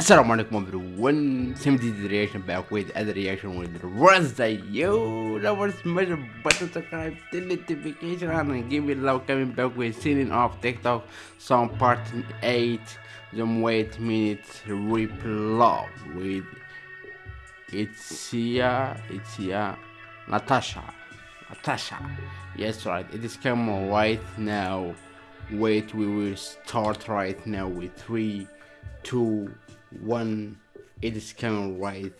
Assalamu alaikum everyone, same the reaction back with other reaction with Razda Yo, that was the button subscribe, the notification on and give it love coming back with singing off TikTok. Song part 8 Some wait minutes rip love with Itzia, Itzia, Natasha, Natasha, yes right, it is coming right now, wait we will start right now with 3, 2, one it is coming right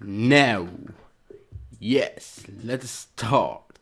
now. Yes let's start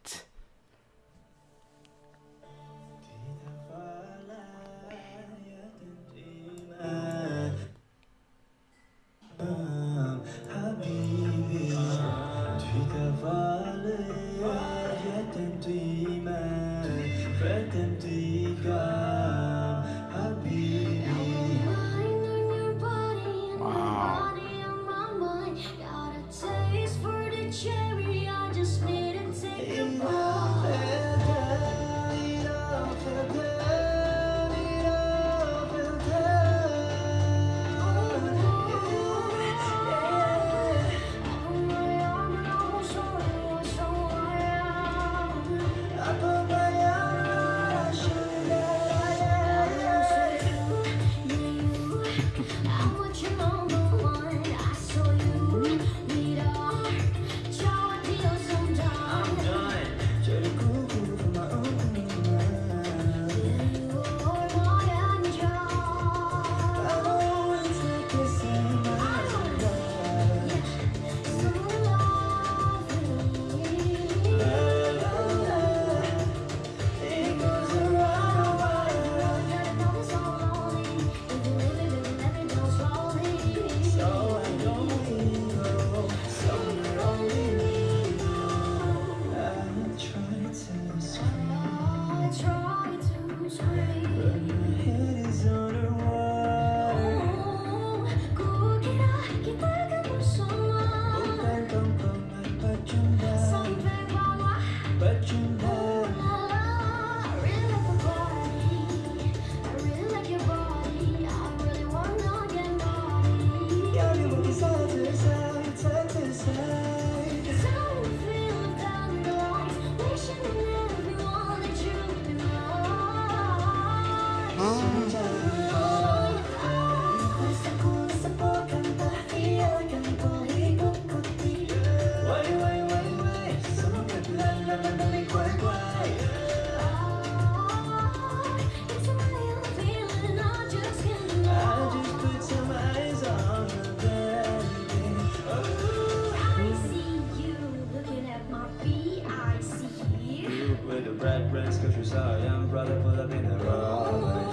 red rings, cause you saw a young brother pull up in the road.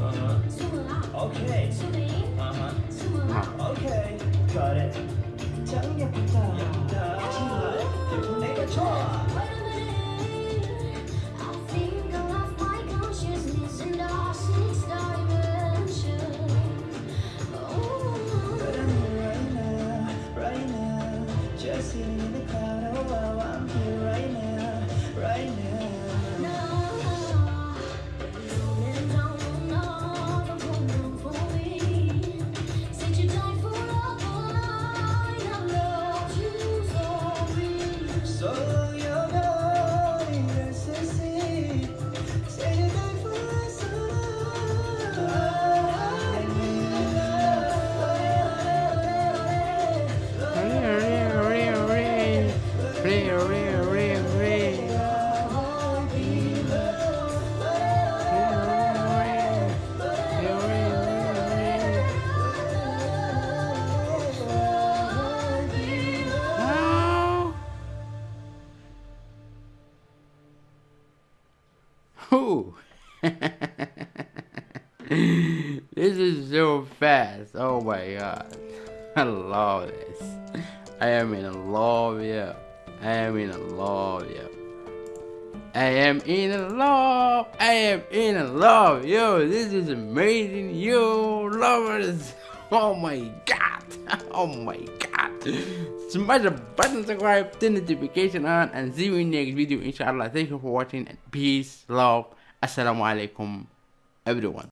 Uh-huh. Okay. Uh-huh. Okay. Got it. 짱 예쁘다. 예쁘다. 정말 예쁜 내가 좋아. So you're Whew. this is so fast. Oh my god. I love this. I am in love, yeah. I am in love, yeah. I am in love. I am in love. Yo, this is amazing. Yo, lovers. Oh my god. Oh my god. Smash the button, subscribe, turn the notification on, and see you in next video. Inshallah. Thank you for watching and peace, love. Assalamu alaikum, everyone.